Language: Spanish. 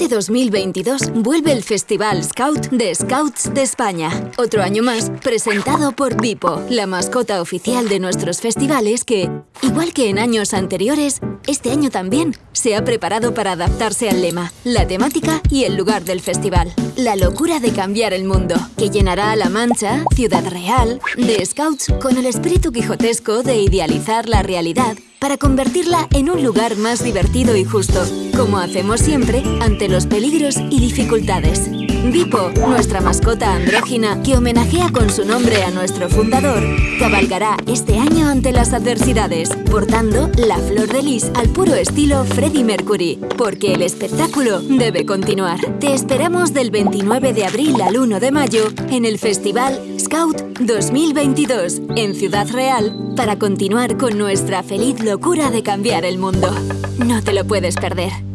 Este 2022 vuelve el Festival Scout de Scouts de España. Otro año más, presentado por Vipo, la mascota oficial de nuestros festivales que, igual que en años anteriores, este año también se ha preparado para adaptarse al lema, la temática y el lugar del festival. La locura de cambiar el mundo, que llenará a La Mancha, Ciudad Real, de Scouts con el espíritu quijotesco de idealizar la realidad para convertirla en un lugar más divertido y justo, como hacemos siempre ante los peligros y dificultades. Vipo, nuestra mascota andrógina que homenajea con su nombre a nuestro fundador, cabalgará este año ante las adversidades, portando la flor de lis al puro estilo Freddie Mercury, porque el espectáculo debe continuar. Te esperamos del 29 de abril al 1 de mayo en el Festival Scout 2022 en Ciudad Real para continuar con nuestra feliz locura de cambiar el mundo. No te lo puedes perder.